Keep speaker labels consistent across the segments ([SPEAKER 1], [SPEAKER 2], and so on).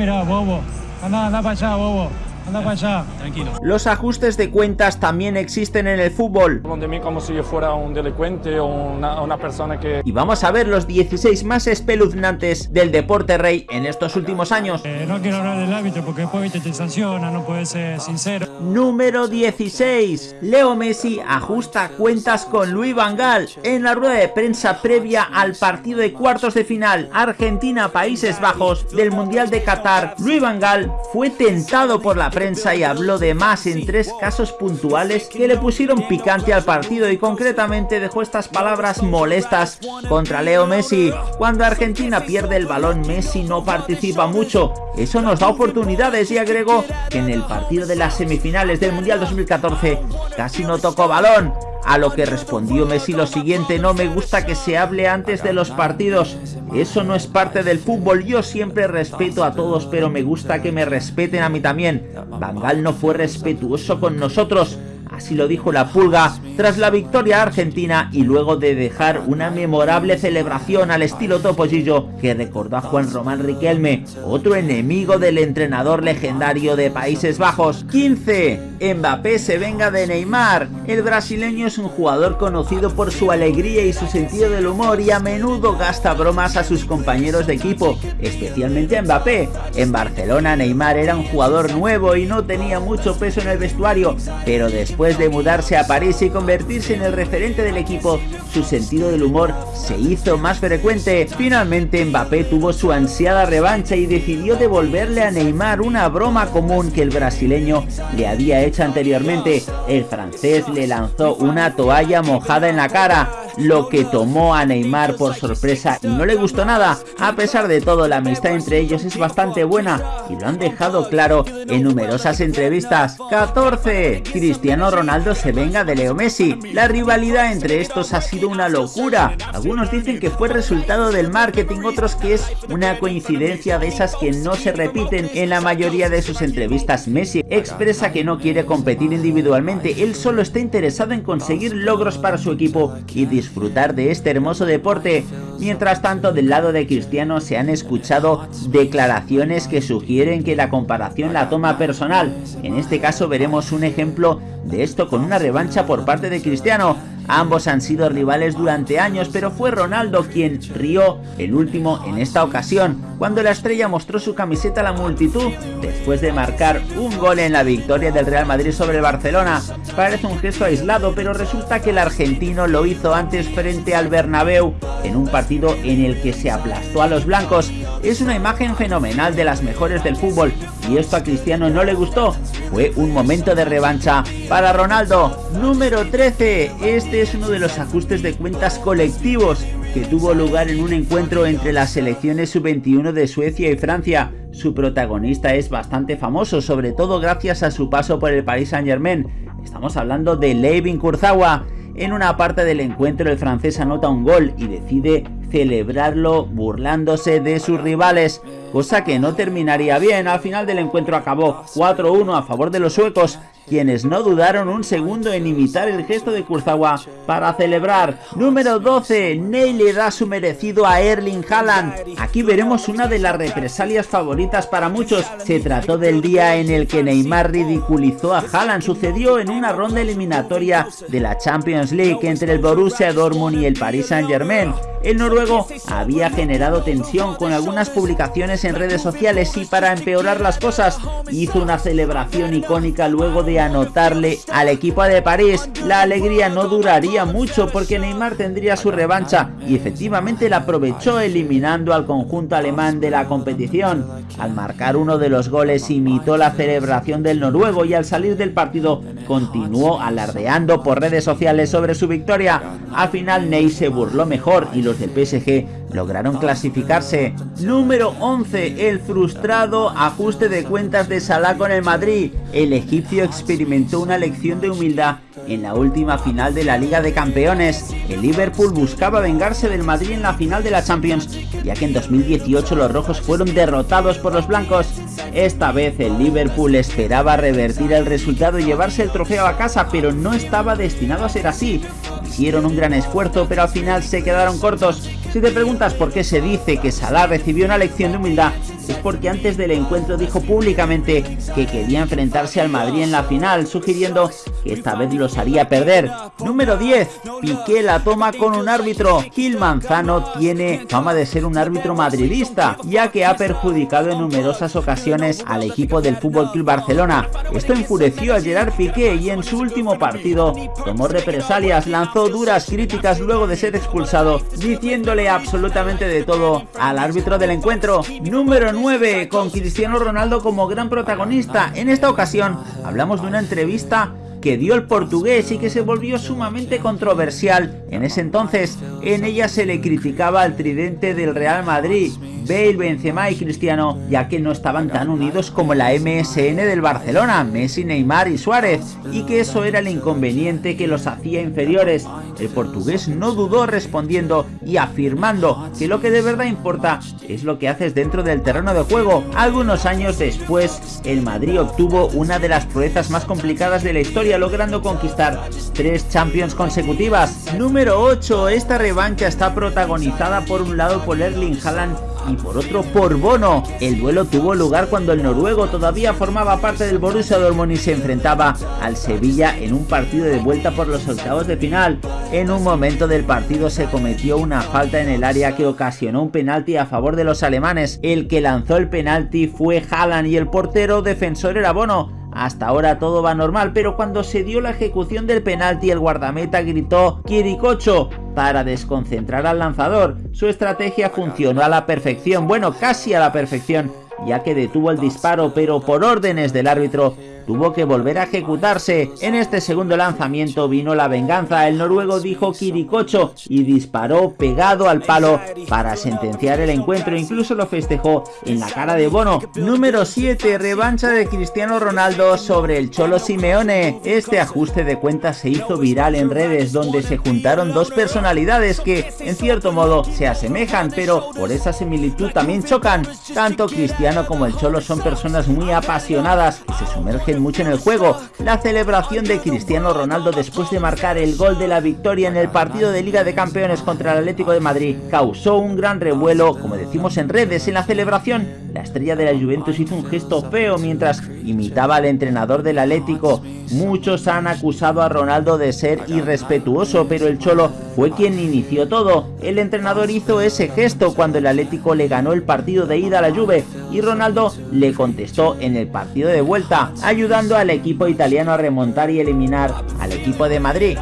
[SPEAKER 1] mira, bobo. Anda, anda para allá, bobo. Anda para allá.
[SPEAKER 2] Tranquilo.
[SPEAKER 3] Los ajustes de cuentas también existen en el fútbol.
[SPEAKER 4] de mí como si yo fuera un delincuente o una, una persona que...
[SPEAKER 3] Y vamos a ver los 16 más espeluznantes del deporte rey en estos últimos años.
[SPEAKER 1] Eh, no quiero hablar del árbitro porque después viste, te sanciona, no puedes ser sincero.
[SPEAKER 3] Número 16. Leo Messi ajusta cuentas con Luis Van Gaal. En la rueda de prensa previa al partido de cuartos de final Argentina-Países Bajos del Mundial de Qatar, Luis Van Gaal fue tentado por la prensa y habló de más en tres casos puntuales que le pusieron picante al partido y concretamente dejó estas palabras molestas contra Leo Messi. Cuando Argentina pierde el balón Messi no participa mucho, eso nos da oportunidades y agregó que en el partido de las semifinales del Mundial 2014 casi no tocó balón. A lo que respondió Messi lo siguiente, no me gusta que se hable antes de los partidos, eso no es parte del fútbol, yo siempre respeto a todos pero me gusta que me respeten a mí también. Bangal no fue respetuoso con nosotros, así lo dijo la pulga tras la victoria argentina y luego de dejar una memorable celebración al estilo Topollillo que recordó a Juan Román Riquelme, otro enemigo del entrenador legendario de Países Bajos. 15. Mbappé se venga de Neymar. El brasileño es un jugador conocido por su alegría y su sentido del humor y a menudo gasta bromas a sus compañeros de equipo, especialmente a Mbappé. En Barcelona Neymar era un jugador nuevo y no tenía mucho peso en el vestuario, pero después de mudarse a París y convertirse en el referente del equipo, su sentido del humor se hizo más frecuente. Finalmente Mbappé tuvo su ansiada revancha y decidió devolverle a Neymar una broma común que el brasileño le había hecho anteriormente. El francés le lanzó una toalla mojada en la cara, lo que tomó a Neymar por sorpresa y no le gustó nada. A pesar de todo, la amistad entre ellos es bastante buena y lo han dejado claro en numerosas entrevistas. 14. Cristiano Ronaldo se venga de Leo Messi. La rivalidad entre estos ha sido una locura. Algunos dicen que fue resultado del marketing, otros que es una coincidencia de esas que no se repiten en la mayoría de sus entrevistas. Messi expresa que no quiere competir individualmente, él solo está interesado en conseguir logros para su equipo y disfrutar de este hermoso deporte. Mientras tanto, del lado de Cristiano se han escuchado declaraciones que sugieren que la comparación la toma personal. En este caso veremos un ejemplo de esto con una revancha por parte de Cristiano. Ambos han sido rivales durante años, pero fue Ronaldo quien rió el último en esta ocasión, cuando la estrella mostró su camiseta a la multitud después de marcar un gol en la victoria del Real Madrid sobre el Barcelona. Parece un gesto aislado, pero resulta que el argentino lo hizo antes frente al Bernabéu en un partido en el que se aplastó a los blancos. Es una imagen fenomenal de las mejores del fútbol y esto a Cristiano no le gustó. Fue un momento de revancha para Ronaldo. Número 13. Este es uno de los ajustes de cuentas colectivos que tuvo lugar en un encuentro entre las selecciones sub-21 de Suecia y Francia. Su protagonista es bastante famoso, sobre todo gracias a su paso por el Paris Saint Germain. Estamos hablando de Levin Kurzawa. En una parte del encuentro el francés anota un gol y decide celebrarlo burlándose de sus rivales, cosa que no terminaría bien. Al final del encuentro acabó 4-1 a favor de los suecos, quienes no dudaron un segundo en imitar el gesto de Kurzawa para celebrar. Número 12. Ney le da su merecido a Erling Haaland. Aquí veremos una de las represalias favoritas para muchos. Se trató del día en el que Neymar ridiculizó a Haaland. Sucedió en una ronda eliminatoria de la Champions League entre el Borussia Dortmund y el Paris Saint Germain. El noruego había generado tensión con algunas publicaciones en redes sociales y para empeorar las cosas hizo una celebración icónica luego de anotarle al equipo de París. La alegría no duraría mucho porque Neymar tendría su revancha y efectivamente la aprovechó eliminando al conjunto alemán de la competición. Al marcar uno de los goles imitó la celebración del noruego y al salir del partido continuó alardeando por redes sociales sobre su victoria. Al final Ney se burló mejor y los del PSG lograron clasificarse. Número 11. El frustrado ajuste de cuentas de Salah con el Madrid. El egipcio experimentó una lección de humildad en la última final de la Liga de Campeones. El Liverpool buscaba vengarse del Madrid en la final de la Champions, ya que en 2018 los rojos fueron derrotados por los blancos. Esta vez el Liverpool esperaba revertir el resultado y llevarse el trofeo a casa, pero no estaba destinado a ser así. Hicieron un gran esfuerzo, pero al final se quedaron cortos. Si te preguntas por qué se dice que Salah recibió una lección de humildad, es porque antes del encuentro dijo públicamente que quería enfrentarse al Madrid en la final, sugiriendo que esta vez los haría perder. Número 10. Piqué la toma con un árbitro. Gil Manzano tiene fama de ser un árbitro madridista, ya que ha perjudicado en numerosas ocasiones al equipo del Fútbol Club Barcelona. Esto enfureció a Gerard Piqué y en su último partido tomó represalias, lanzó duras críticas luego de ser expulsado, diciéndole absolutamente de todo al árbitro del encuentro. Número 9, con Cristiano Ronaldo como gran protagonista. En esta ocasión hablamos de una entrevista que dio el portugués y que se volvió sumamente controversial. En ese entonces, en ella se le criticaba al tridente del Real Madrid, Bale, Benzema y Cristiano, ya que no estaban tan unidos como la MSN del Barcelona, Messi, Neymar y Suárez, y que eso era el inconveniente que los hacía inferiores. El portugués no dudó respondiendo y afirmando que lo que de verdad importa es lo que haces dentro del terreno de juego. Algunos años después, el Madrid obtuvo una de las proezas más complicadas de la historia, logrando conquistar tres Champions consecutivas. Número 8. Esta revancha está protagonizada por un lado por Erling Haaland y por otro por Bono. El duelo tuvo lugar cuando el noruego todavía formaba parte del Borussia Dortmund y se enfrentaba al Sevilla en un partido de vuelta por los octavos de final. En un momento del partido se cometió una falta en el área que ocasionó un penalti a favor de los alemanes. El que lanzó el penalti fue Haaland y el portero defensor era Bono. Hasta ahora todo va normal, pero cuando se dio la ejecución del penalti el guardameta gritó Kirikocho para desconcentrar al lanzador. Su estrategia funcionó a la perfección, bueno, casi a la perfección, ya que detuvo el disparo, pero por órdenes del árbitro tuvo que volver a ejecutarse. En este segundo lanzamiento vino la venganza. El noruego dijo Kirikocho y disparó pegado al palo para sentenciar el encuentro. Incluso lo festejó en la cara de Bono. Número 7. Revancha de Cristiano Ronaldo sobre el Cholo Simeone. Este ajuste de cuentas se hizo viral en redes donde se juntaron dos personalidades que en cierto modo se asemejan, pero por esa similitud también chocan. Tanto Cristiano como el Cholo son personas muy apasionadas y se sumergen mucho en el juego. La celebración de Cristiano Ronaldo después de marcar el gol de la victoria en el partido de Liga de Campeones contra el Atlético de Madrid causó un gran revuelo, como decimos en redes. En la celebración, la estrella de la Juventus hizo un gesto feo mientras imitaba al entrenador del Atlético. Muchos han acusado a Ronaldo de ser irrespetuoso, pero el Cholo fue quien inició todo. El entrenador hizo ese gesto cuando el Atlético le ganó el partido de ida a la Juve y Ronaldo le contestó en el partido de vuelta, ayudando al equipo italiano a remontar y eliminar al equipo de Madrid.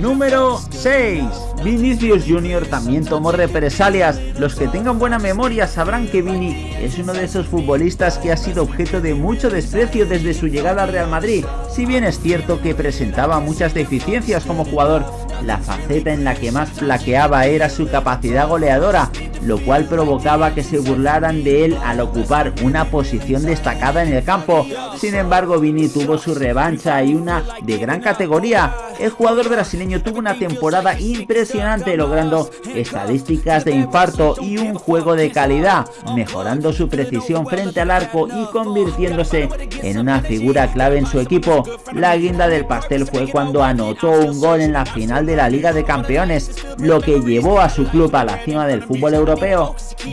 [SPEAKER 3] Número 6. Vinicius Jr. también tomó represalias. Los que tengan buena memoria sabrán que Vini es uno de esos futbolistas que ha sido objeto de mucho desprecio desde su llegada al Real Madrid. Si bien es cierto que presentaba muchas deficiencias como jugador, la faceta en la que más flaqueaba era su capacidad goleadora, lo cual provocaba que se burlaran de él al ocupar una posición destacada en el campo. Sin embargo, Vini tuvo su revancha y una de gran categoría. El jugador brasileño tuvo una temporada impresionante logrando estadísticas de infarto y un juego de calidad, mejorando su precisión frente al arco y convirtiéndose en una figura clave en su equipo. La guinda del pastel fue cuando anotó un gol en la final de la Liga de Campeones, lo que llevó a su club a la cima del fútbol europeo.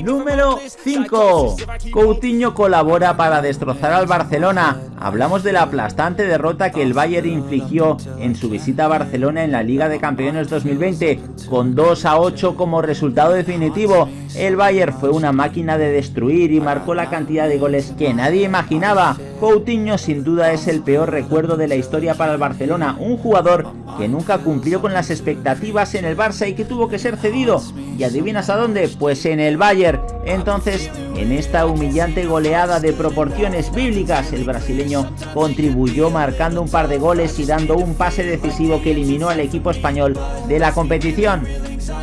[SPEAKER 3] Número 5. Coutinho colabora para destrozar al Barcelona. Hablamos de la aplastante derrota que el Bayern infligió en su visita a Barcelona en la Liga de Campeones 2020, con 2 a 8 como resultado definitivo. El Bayern fue una máquina de destruir y marcó la cantidad de goles que nadie imaginaba. Coutinho sin duda es el peor recuerdo de la historia para el Barcelona, un jugador que nunca cumplió con las expectativas en el Barça y que tuvo que ser cedido. ¿Y adivinas a dónde? Pues en el Bayern. Entonces, en esta humillante goleada de proporciones bíblicas, el brasileño contribuyó marcando un par de goles y dando un pase decisivo que eliminó al equipo español de la competición.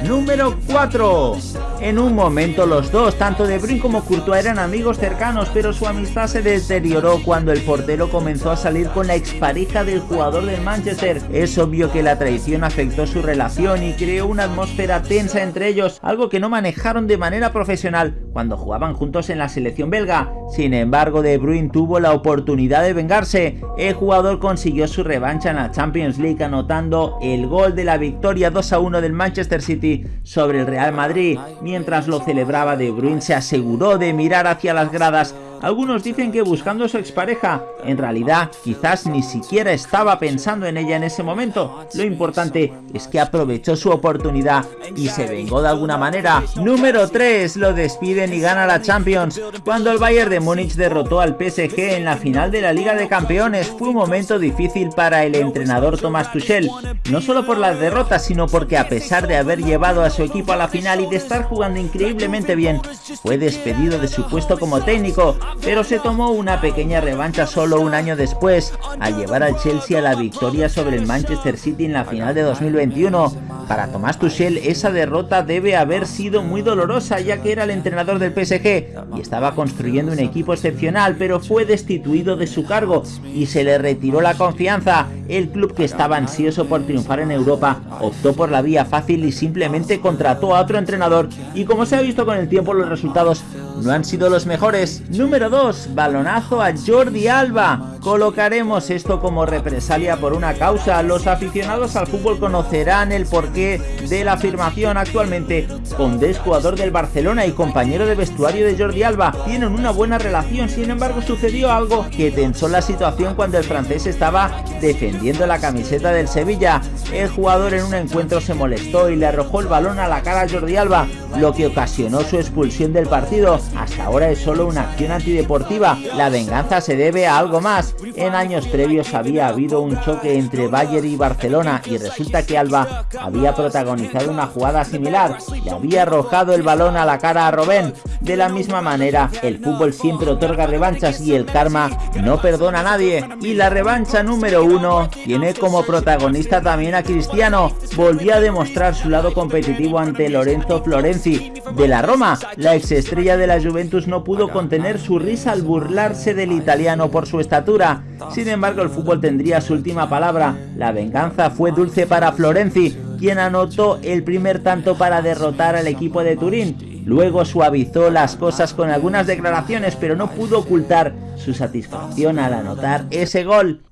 [SPEAKER 3] Número 4. En un momento los dos, tanto De Bruyne como Courtois eran amigos cercanos, pero su amistad se deterioró cuando el portero comenzó a salir con la expareja del jugador del Manchester. Es obvio que la traición afectó su relación y creó una atmósfera tensa entre ellos, algo que no manejaron de manera profesional cuando jugaban juntos en la selección belga. Sin embargo, De Bruyne tuvo la oportunidad de vengarse. El jugador consiguió su revancha en la Champions League anotando el gol de la victoria 2 a 1 del Manchester City sobre el Real Madrid. Mientras lo celebraba, De Bruyne se aseguró de mirar hacia las gradas algunos dicen que buscando su expareja, en realidad quizás ni siquiera estaba pensando en ella en ese momento. Lo importante es que aprovechó su oportunidad y se vengó de alguna manera. Número 3. Lo despiden y gana la Champions. Cuando el Bayern de Múnich derrotó al PSG en la final de la Liga de Campeones fue un momento difícil para el entrenador Thomas Tuchel. No solo por las derrotas, sino porque a pesar de haber llevado a su equipo a la final y de estar jugando increíblemente bien, fue despedido de su puesto como técnico pero se tomó una pequeña revancha solo un año después, al llevar al Chelsea a la victoria sobre el Manchester City en la final de 2021. Para Tomás Tuchel esa derrota debe haber sido muy dolorosa ya que era el entrenador del PSG y estaba construyendo un equipo excepcional pero fue destituido de su cargo y se le retiró la confianza. El club que estaba ansioso por triunfar en Europa optó por la vía fácil y simplemente contrató a otro entrenador y como se ha visto con el tiempo los resultados no han sido los mejores. Número 2. Balonazo a Jordi Alba. Colocaremos esto como represalia por una causa. Los aficionados al fútbol conocerán el porqué de la afirmación actualmente. Condés, jugador del Barcelona y compañero de vestuario de Jordi Alba, tienen una buena relación. Sin embargo, sucedió algo que tensó la situación cuando el francés estaba defendiendo la camiseta del Sevilla. El jugador en un encuentro se molestó y le arrojó el balón a la cara a Jordi Alba, lo que ocasionó su expulsión del partido. Hasta ahora es solo una acción antideportiva. La venganza se debe a algo más. En años previos había habido un choque entre Bayern y Barcelona y resulta que Alba había protagonizado una jugada similar. Le había arrojado el balón a la cara a Robén. De la misma manera, el fútbol siempre otorga revanchas y el karma no perdona a nadie. Y la revancha número uno tiene como protagonista también a Cristiano. Volvió a demostrar su lado competitivo ante Lorenzo Florenzi de la Roma. La exestrella de la Juventus no pudo contener su risa al burlarse del italiano por su estatura. Sin embargo, el fútbol tendría su última palabra. La venganza fue dulce para Florenzi, quien anotó el primer tanto para derrotar al equipo de Turín. Luego suavizó las cosas con algunas declaraciones, pero no pudo ocultar su satisfacción al anotar ese gol.